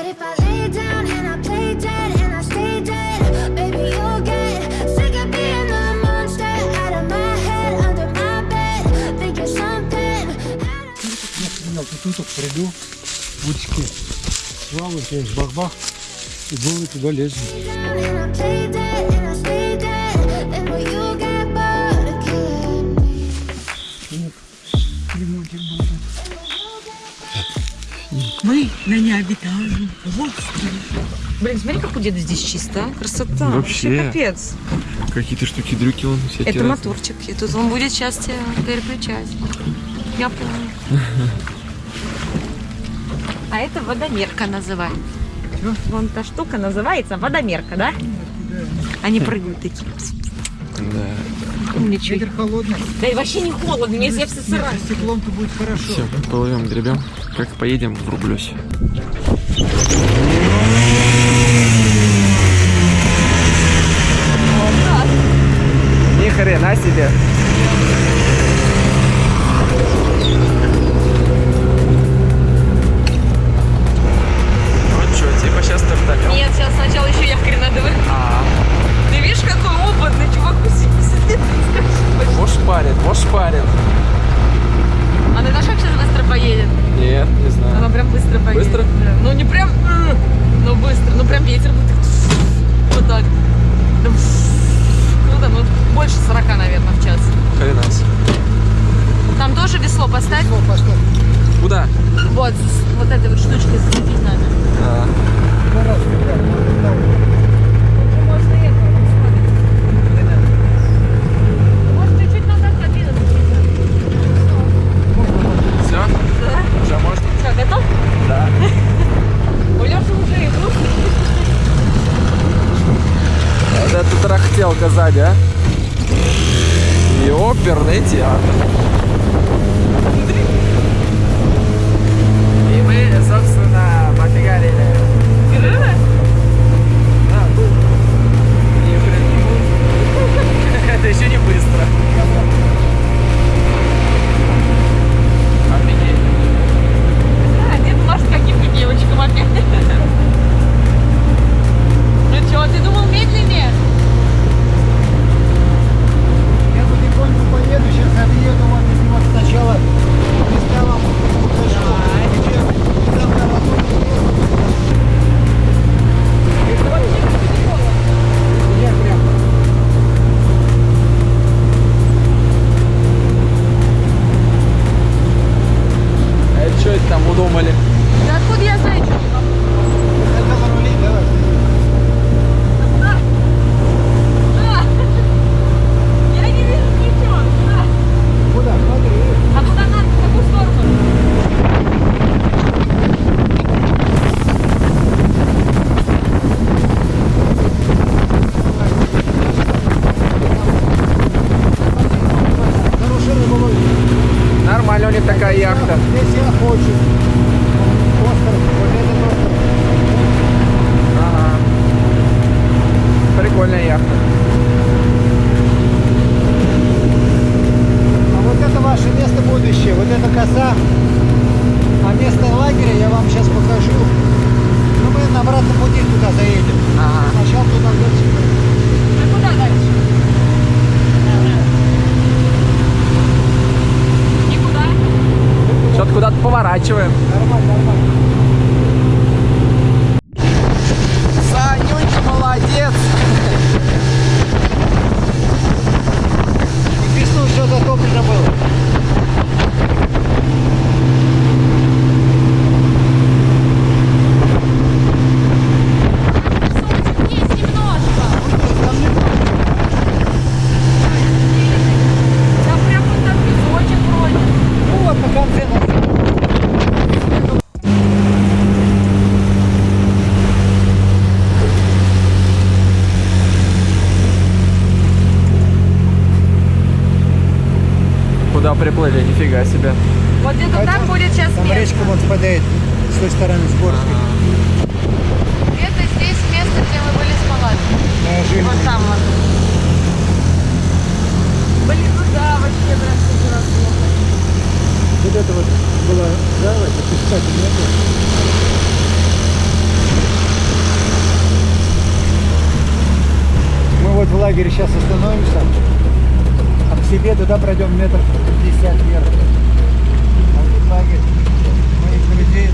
But if I lay down and I play dead and I stay dead, baby, you'll get sick of being the monster out of my head, under my bed, thinking something. Я понял, тут вот приду, удочки свалы, здесь бах-бах, и голый туда будет. Мы на необитаемом. Блин, смотри, как у деда здесь чисто, а? Красота. Вообще. капец. Какие-то штуки-дрюки он все Это моторчик. И тут он будет сейчас тебя переключать. Я помню. А это водомерка называется. Вон та штука называется водомерка, да? Они прыгают такие. Да. Умничай. Ветер холодный, Да и вообще не холодно, мне я вся сырая. с теплом-то будет хорошо. Все, плывем, гребем. Как поедем, врублюсь. Ни хрена себе. Ну что, типа сейчас стартанем? Нет, сейчас сначала еще якорь надо вы. А, Ты видишь, какой опытный чувак сидит. может парит, может парит. А ты знаешь, как сейчас быстро поедет? Нет, не Она знаю. прям быстро поедет. Быстро? Да. Ну не прям, э, но быстро. Ну прям ветер будет вот так. Да, Ну больше 40, наверное, в час. Хрена себе. Там тоже весло поставь. О, поставь. Куда? Вот, вот этой вот штучкой зацепить надо. А, все? Да. Уже можно? Что, готов? Да. У Леши уже идут. Это рахтелка сзади, а? И оперный театр. И мы, собственно, пофигарили. Да, ну. Это еще не быстро. А, девочкам опять. Ну что, ты думал медленнее? Поеду, сейчас отъеду вот сначала места вам Них такая яхта. Здесь я хочу. Остров, вот этот остров. Ага. Прикольная яхта. А вот это ваше место будущее, вот эта коса. А место лагеря я вам сейчас покажу. Ну, мы на обратном пути туда заедем. Ага. Сначала туда дальше. А куда дальше? Никуда. Что-то куда-то поворачиваем. Нормально, нормально. Санюнь, молодец. И весну все затоплено было. Есть немножко. Там не Там прям вот там песочек вроде. Ну вот на конце нашли. Куда приплыли? Нифига себе. Вот где-то там будет сейчас Там место. речка вот впадает с той стороны с горской. Это здесь место, где мы были с палаткой. Неожиданно. Вот там вот. Блин, ну да, вообще прям супер плохо. Вот это вот была, да, это пескатель не было. лагере сейчас остановимся. А к себе туда пройдем метров 50 вверх. А вот лагерь моих друзей.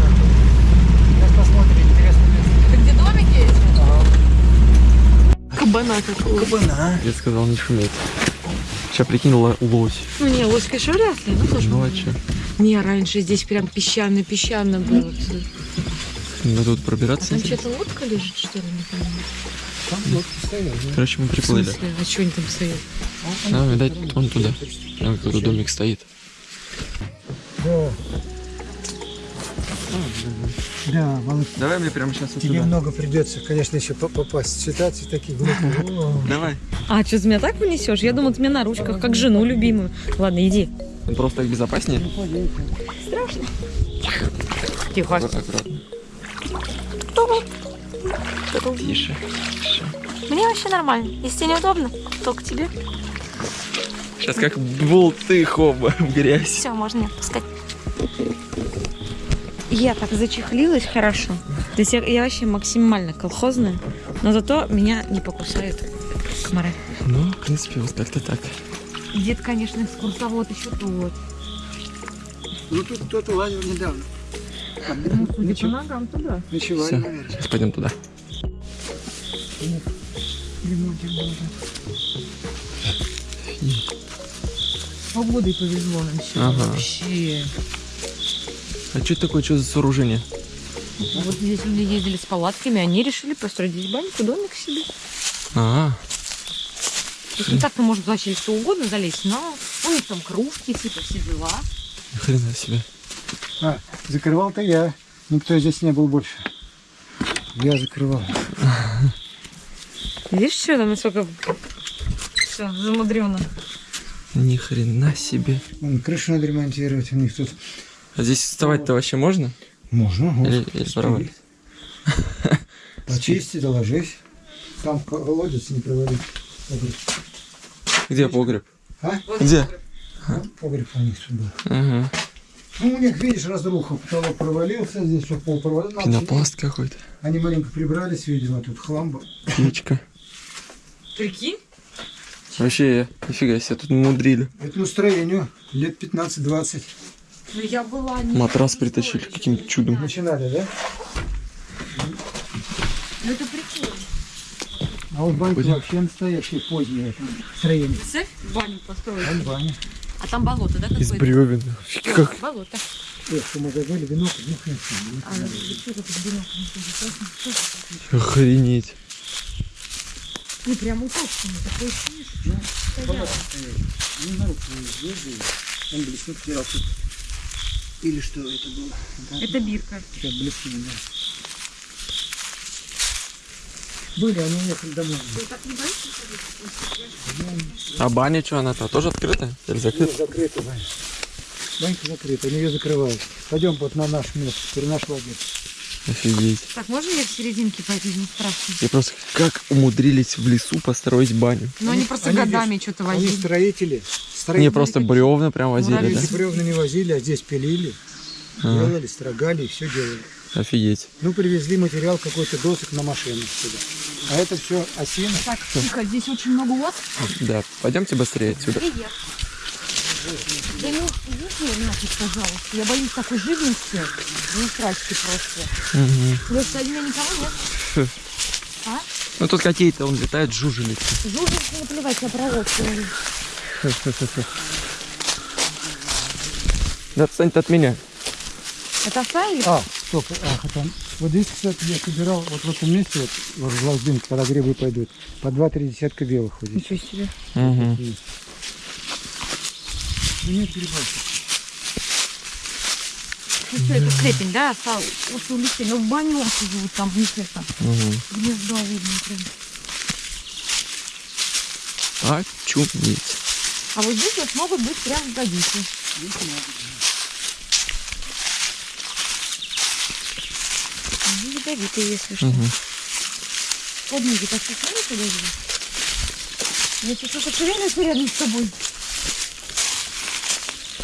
Сейчас посмотрим, интересное место. Это где домики эти? Ага. Кабана какого. Кабана. Я сказал не шуметь. Сейчас прикинула лось. Ну не, лось, конечно, вряд ли. Ну, тоже. Ну а че? Не, раньше здесь прям песчано-песчано было. Ну тут А пробираться. там интересно. что-то лодка лежит, что ли, не понимаю. Там лодки стоят, да? Короче, мы приплыли. А что они там стоят? А, видать, он туда. Там какой-то домик стоит. Да. Да, Володь, Давай мне прямо сейчас вот тебе много придется, конечно, еще по- попасть. Ситуации такие глупые. О. Давай. А, что, ты меня так вынесешь? Я думала, ты меня на ручках, как жену любимую. Ладно, иди. Просто так безопаснее. Тихо. Аккуратно. Тише. Тише. Мне вообще нормально. Если тебе неудобно, то к тебе. Сейчас как болты хоба в грязь. Все, можно не отпускать. Я так зачехлилась хорошо. То есть я, я вообще максимально колхозная, но зато меня не покусают комары. Ну, в принципе, вот как-то так. Дед, конечно, экскурсовод еще тот. Ну тут кто-то лазил недавно. Ну, судя по ногам, туда. Ночевали, Все, наверное. сейчас пойдем туда. Ремонтик был. Погодой повезло нам сегодня Ага. вообще. А что это такое, что за сооружение? Вот здесь люди ездили с палатками, они решили построить здесь баньку, домик себе. А, То есть не так-то может вообще что угодно залезть, но у них там кружки, типа все дела. ни хрена себе. А, закрывал-то я. Никто здесь не был больше. Я закрывал. Видишь, что там насколько все замудрено. Ни хрена себе. Вон, крышу надо ремонтировать. У них тут А здесь вставать-то вообще можно? можно. Или, или? Почисти, доложись. Там колодец не провалить. Где погреб? А? Где? Погреб у них тут был. Ага. Ну, у них, видишь, разруха. Потолок провалился, здесь все пол провалился. Пенопласт какой-то. Они маленько прибрались, видимо, тут хлам был. Печка. Прикинь? Вообще, нифига себе, тут мудрили. Этому строению лет 15-20 Ну я была не... Матрас притащили каким-то чудом. начинали, да? Ну это прикольно. А вот банька Пойдем. вообще настоящее позднее там, строение. Представь, баню построить. Вон баня. А там болото, да, Из какое-то? бревен. Как? Болото. Вино, нюхаем. А, бинокль? Охренеть. Ну прям знаю, звезды. Он первый. Или что это было? Да, Это бирка. Как блеснуло, да. Были, они уехали домой. А баня что, она-то тоже открытая? Или закрыта? Нет, закрыта баня. Банька закрыта, они ее закрывают. Пойдем вот на наш место, теперь наш лагерь. Офигеть. Так, можно я в серединке пойти? Не страшно. И просто как умудрились в лесу построить баню? Ну они просто они годами что-то Они возили. строители. строители Не, просто бревна прям возили, да? Муравьи бревна не возили, а здесь пилили, Ага. делали, строгали и все делали. Офигеть. Ну, привезли материал какой-то досок на машину сюда. А это все осина. Так, тихо, здесь очень много лодок. Да, пойдемте быстрее отсюда. Привет. Да ну, иди нафиг, пожалуйста. Я боюсь такой живности. Ну, страсти просто. Леш, сзади меня никого нет? А? Ну тут какие-то, он летает жужелицы. Жужелицы не плевать, я сниму. Да отстань ты от меня. Это оставили? А, стоп, ах, это... Вот здесь, кстати, я собирал вот в этом месте, вот, вот в ложбинке, когда грибы пойдут, по два-три десятка белых вот здесь. Ничего себе. Угу. Ну, нет грибов. Ну что, это степень, да, осталось? Вот улетели. Ну, в баню живут там, у них это, Угу. гнездо видно прям. Очуметь. А вот здесь вот могут быть прям годицы. Ну, ядовитые, если что. Угу. Подниги, так что смотри, подожди. Если что-то шевелится рядом с тобой.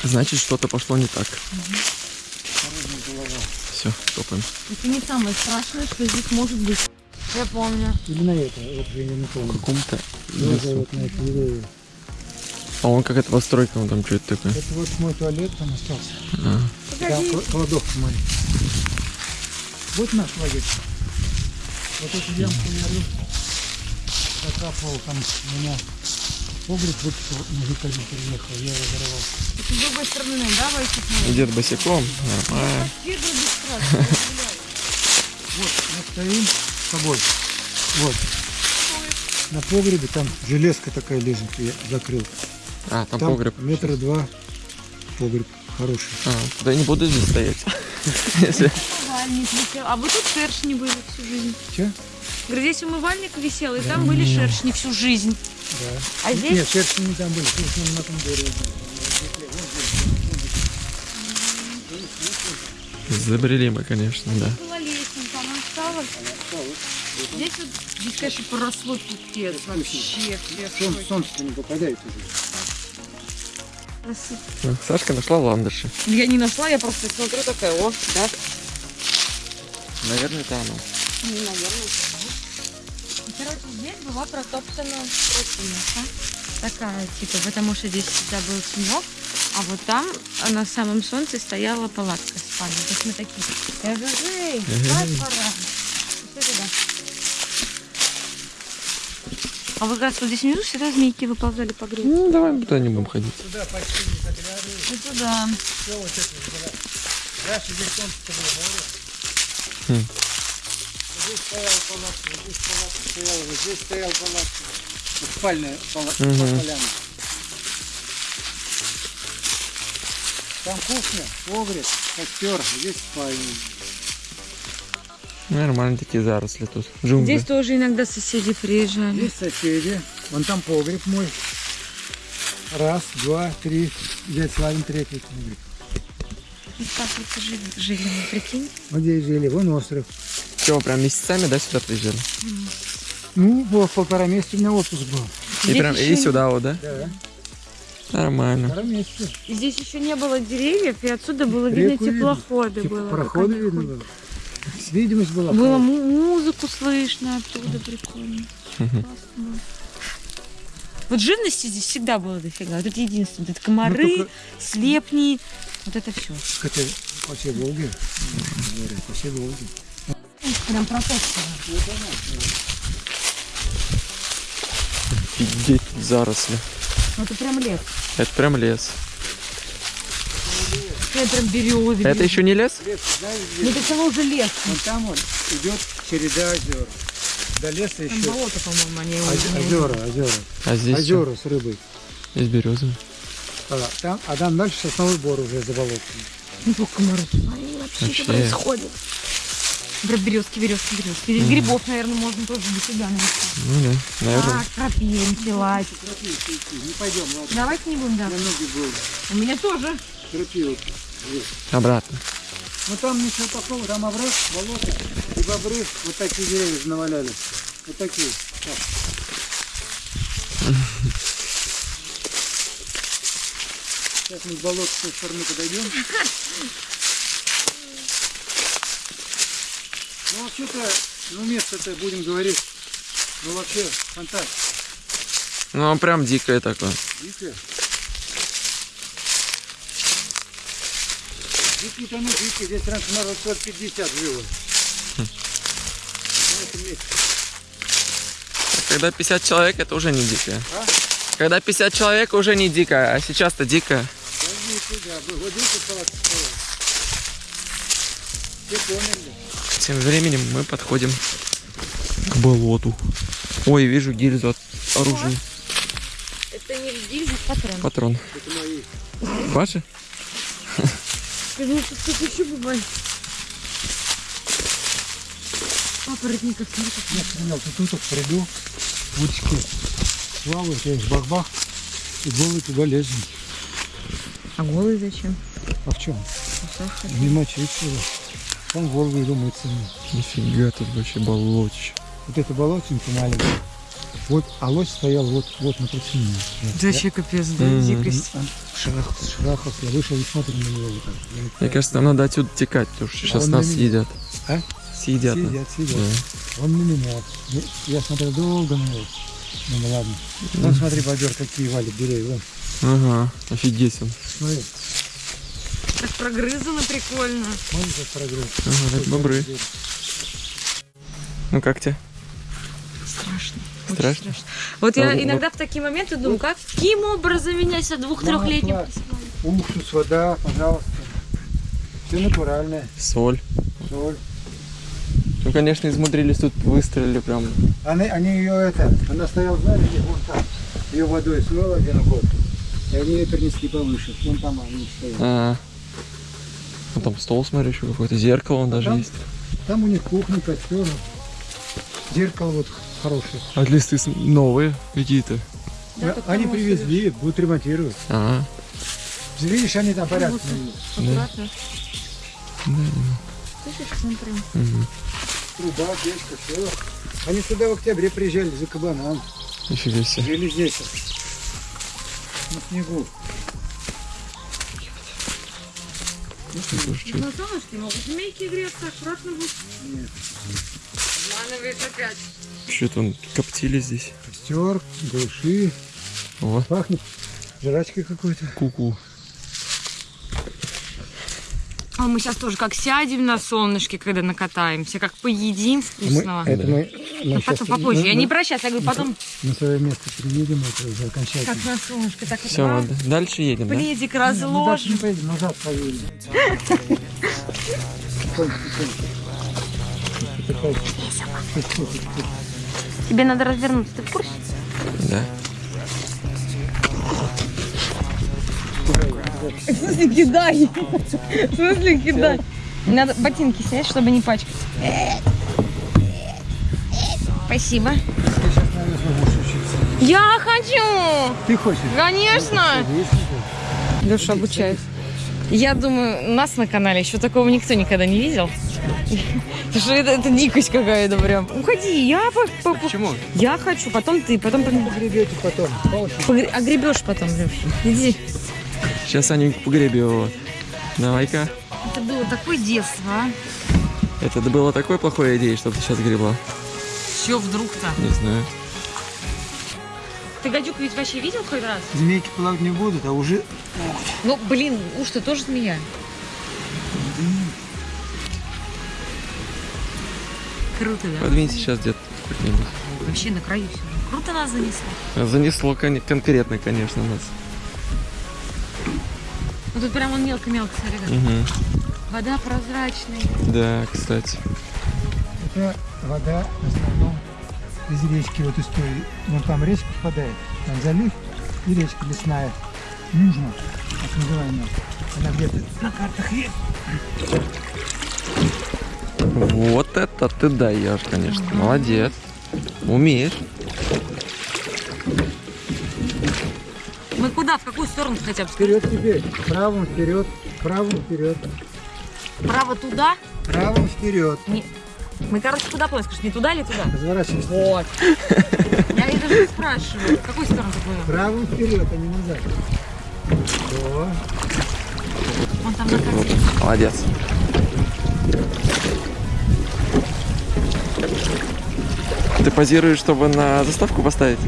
Значит, что-то пошло не так. Все, топаем. Это не самое страшное, что здесь может быть. Я помню. Или на это, вот я не помню. каком-то Тоже лесу. вот на это деревья. А он какая-то постройка, он там что-то такое. Это вот мой туалет там остался. А. Там кла- кладовка моя. Вот наш лагерь. Вот эту ямку я рыл, закапывал, там у меня погреб выкопал, мужик один приехал, я его зарывал. С другой стороны, да, Васик? Дед босиком, нормально. Вот, мы стоим с тобой. Вот. На погребе там железка такая лежит, я закрыл. А, там, Там погреб. метра два погреб хороший. А, тогда я не буду здесь стоять. Умывальник висел. А вот тут шершни были всю жизнь. Че? Говорю, здесь умывальник висел, и там были шершни всю жизнь. Да. А здесь Нет, шерсти не там были, шерсти на том дереве. Забрели мы, конечно, да. была лестница, она осталась. Здесь вот, здесь, конечно, поросло пипец вообще. Солнце, солнце не попадает уже. Сашка нашла ландыши. Я не нашла, я просто смотрю такая, о, да. Наверное, это оно. Ну, наверное. Короче, здесь была протоптана тропинка. Такая, типа, потому что здесь всегда был снег, а вот там на самом солнце стояла палатка спальня. То есть мы такие, эй, пора. А вот как раз вот здесь внизу всегда змейки выползали по гребню. Ну, давай туда не будем ходить. Туда почти не заглядывай. И туда. Все вот это было. Раньше здесь солнце было море. Хм. Здесь стояла палатка, здесь палатка стояла, вот здесь стоял палатка. Спальная палатка, Мгм. поляна. Там кухня, погреб, костер, здесь спальня. Нормально такие заросли тут. Джунгли. Здесь тоже иногда соседи приезжали. Здесь соседи, вон там погреб мой. Раз, два, три. Дядь Славин третий погреб. Так вот жили, жили мы, прикинь. Вот здесь жили, вон остров. Чего, прям месяцами, да, сюда приезжали? Ну, было полтора месяца у меня отпуск был. И прям и сюда вот, да? Да, Нормально. полтора месяца. И здесь еще не было деревьев, и отсюда было видно Реку видно. теплоходы. Типа было, проходы видно было. Видимость была. Было му- музыку слышно оттуда, прикольно. Классно. Вот живности здесь всегда было дофига. Вот это единственное. Вот это Ну, комары, только- слепни, вот это все. Хотя по всей Волге. Говорят, по всей Волге. Прям протоптано. Офигеть, заросли. Это прям лес. Это прям лес. Это прям березы. Это еще не лес? Лес, знаешь, Ну это само уже лес. Вон там он идет череда озер. До леса Там еще болото, по-моему, они оз- озера, озера. А здесь что? Озера с рыбой. Здесь березы. А, там, а там дальше сосновый бор уже за болотом. Ну, комары. Смотри, вообще, Вообще. что происходит. Прям березки, березки, березки. Здесь грибов, наверное, можно тоже дофига найти. Ну да, наверное. Так, крапивин, пилать. Не пойдем, ладно. Давайте не будем, да. На ноги был. У меня тоже. Крапиву. Обратно. Ну там ничего такого, там овраг, болото и бобры. Вот такие деревья наваляли. Вот такие. Так. Сейчас мы к болоту с той стороны подойдем. Ну вообще-то, ну место-то будем говорить, ну вообще фантастика. Ну, он прям дикое такое. Дикая. Дикий-то ну дикий, здесь раньше народ 150 жило. Когда 50 человек, это уже не дикое. А? Когда 50 человек, уже не дикое, а сейчас-то дикое. Тем временем мы подходим к болоту. Ой, вижу гильзу от оружия. Это не гильза, патрон. Патрон. Это мои. Ваши? Что тут еще бывает. Папоротников нет. Я стрелял, тут тут приду, я их бах-бах, и голый туда лезем. А голый зачем? А в чем? Не мочить его. Там голый иду мыться. Нифига тут вообще болотище. Вот это болотинка маленькая. Вот, а лось стоял вот, вот на причине. Вообще капец, да, Мгм. дикость. Шарах, шарахов, я вышел и смотрю на него вот так. Мне кажется, нам надо отсюда текать, потому что сейчас он нас меня. съедят. А? Съедят. нас. Сидят, сидят. Да. Он на меня. Я- Я смотрю долго на него. Ну ладно. Вон смотри, бобер, какие валит деревья. Вон, Ага, офигеть он. смотри. Так прогрызано прикольно. Смотри, как прогресс. Ага, бобры. Ну как тебе? Страшно. Очень Страшно? Вот А, я вот- иногда в такие моменты думаю, каким образом меня с двух-трехлетним Уксус, вода, пожалуйста. Все натуральное. Соль. Соль. Ну, конечно, измудрились тут, выстроили прям. Они, они ее это, она стояла, знаете, где, вон там. Ее водой смыла один год. И они ее перенесли повыше. Вон там они стоят. А, ну, там стол, смотри, еще какое-то зеркало он даже там? есть. Там у них кухня, костер. Зеркало вот хорошее. А листы новые какие-то. Да, они привезли, будут ремонтировать. А, Видишь, они там порядок. Аккуратно. да. Слышишь, смотри. Угу. Труба, печка, все. Они сюда в октябре приезжали за кабаном. Нифига себе. Жили здесь. На снегу. На солнышке могут змейки греться, аккуратно будет. Нет. Обманывает опять. Что-то он коптили здесь. Костер, глуши. О, Пахнет жрачкой какой-то. ку-ку. А мы сейчас тоже как сядем на солнышке, когда накатаемся, как поедим вкусного. это мы, мы Ну, щас потом попозже. на- Я не на- про сейчас, я говорю, потом На свое место приедем, это уже окончательно. как на солнышке, так Все, вот мы д- дальше едем, да? пледик Ну, дальше не разложим. поедем, назад поедем. Тебе надо развернуться, ты в курсе? Да. В смысле кидай? В смысле кидай? Надо ботинки снять, чтобы не пачкать. Спасибо. Я хочу! Ты хочешь? Конечно! Леша обучает. Я думаю, нас на канале еще такого никто никогда не видел. Что это, это дикость какая-то прям. Уходи, я по- по- по- Почему? Я хочу, потом ты, потом пон- Гребете потом. Погре- огребешь потом, Леша. Иди. Сейчас Аню погреби его. Давай-ка. Это было такое детство, а? Это было такой плохой идеей, чтобы ты сейчас гребла. Все вдруг-то. Не знаю. Ты гадюк ведь вообще видел хоть раз? Змейки плавать не будут, а уже Ну, блин, уж ты тоже змея. Круто, да? Подвинься сейчас где-то. Вообще на краю все. Круто нас занесло. Занесло кон- конкретно, конечно, нас. Тут прям он мелко-мелко, смотри. Мгм. Вода прозрачная. Да, кстати. это вода в основном из речки, вот из той, вон там речка впадает, там залив и речка лесная, Южно, так называемая. Она где-то на картах есть. Вот это ты даешь, конечно. Молодец. Умеешь. Мы куда? В какую сторону хотя бы? Вперед теперь, правым вперед, правым вперед, Право туда? правым вперед. Мы, короче, куда плывем? Скажешь, не туда или туда? Разворачивайся. Вот. Я и даже не спрашиваю, в какую сторону ты плывем? Правым вперед, а не назад. О, Вон там на карте. Молодец. Ты позируешь, чтобы на заставку поставить?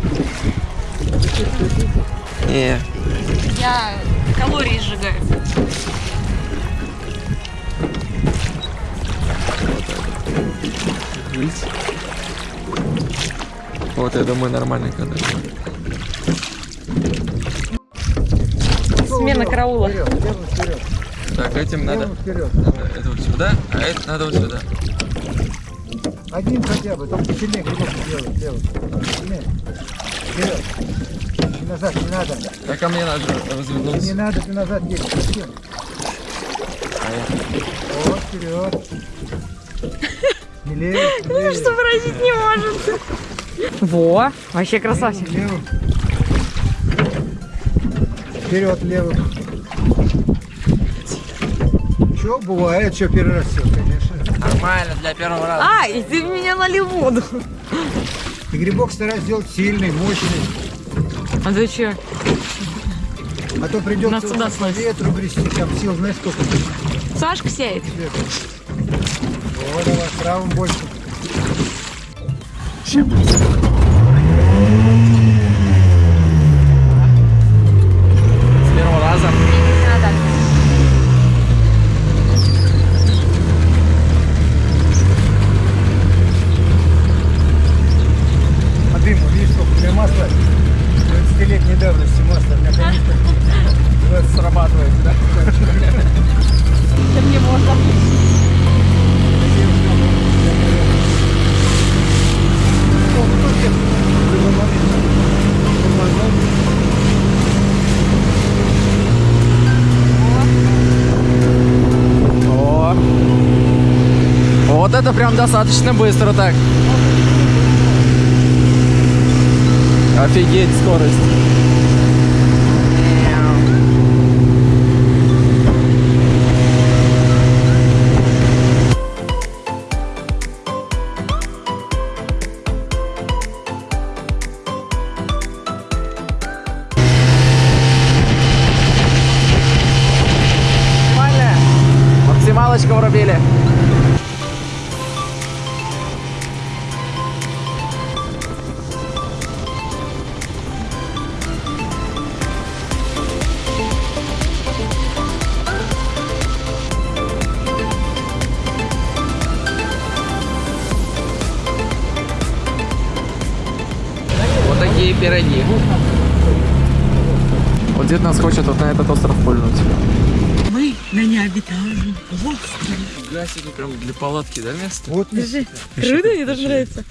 Не, Я калории сжигаю. Видите? Вот, я думаю, нормальный кадр. Смена караула. вперед, левым вперед, Так, этим надо... надо это вот сюда, а это надо вот сюда. Один хотя бы, только сильнее грибок делать, левым. Сильнее. Вперед. И назад не надо. Так, а мне надо Не развернуться. надо, ты назад едешь. Совсем. Вот, вперед. Смелее, смелее. Сообразить не может. Во, вообще красавчик. Левым. Вперед, левым. Че, бывает, что первый раз все, конечно. Нормально, для первого раза. А, и ты меня налил воду. И грибок стараюсь сделать сильный, мощный. А что? А то придется Нас туда вот по ветру грести, там сил знаешь сколько. Сашка сеет. Вот, давай, правым больше. вообще. С первого раза. А дыму, видишь, сколько у меня масла 30-летней давности меня канистр вот срабатывает, да? мне можно. О, тут где-то в любой момент тормознуть. О. Вот это прям достаточно быстро так. Офигеть скорость. Максималочка врубили. Нас хочет вот на этот остров пульнуть. Мы на необитаемом острове. Себе, прям для палатки, да, место? Вот Держи. Круто, мне тоже нравится.